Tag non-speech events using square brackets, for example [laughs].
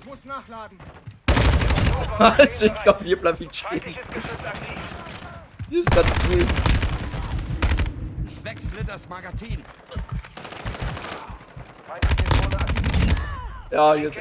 Ich muss nachladen. [laughs] also, ich glaube, hier bleibe ich stehen. Hier ist ganz cool. Wechsle das Magazin. Ja, hier ist